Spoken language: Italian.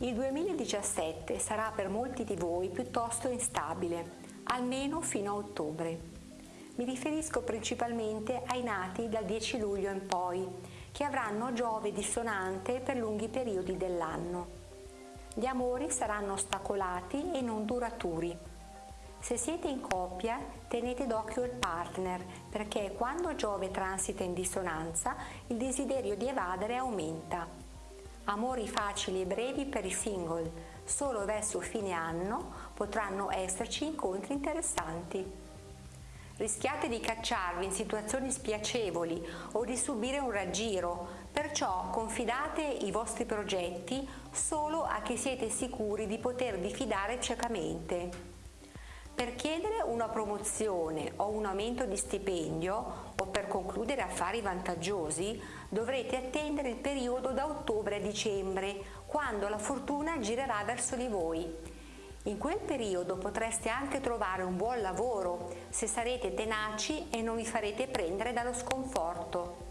Il 2017 sarà per molti di voi piuttosto instabile, almeno fino a ottobre. Mi riferisco principalmente ai nati dal 10 luglio in poi, che avranno Giove dissonante per lunghi periodi dell'anno. Gli amori saranno ostacolati e non duraturi. Se siete in coppia, tenete d'occhio il partner, perché quando Giove transita in dissonanza, il desiderio di evadere aumenta. Amori facili e brevi per i single, solo verso fine anno potranno esserci incontri interessanti. Rischiate di cacciarvi in situazioni spiacevoli o di subire un raggiro, perciò confidate i vostri progetti solo a chi siete sicuri di potervi fidare ciecamente. Per chiedere una promozione o un aumento di stipendio o per concludere affari vantaggiosi dovrete attendere il periodo da ottobre a dicembre, quando la fortuna girerà verso di voi. In quel periodo potreste anche trovare un buon lavoro se sarete tenaci e non vi farete prendere dallo sconforto.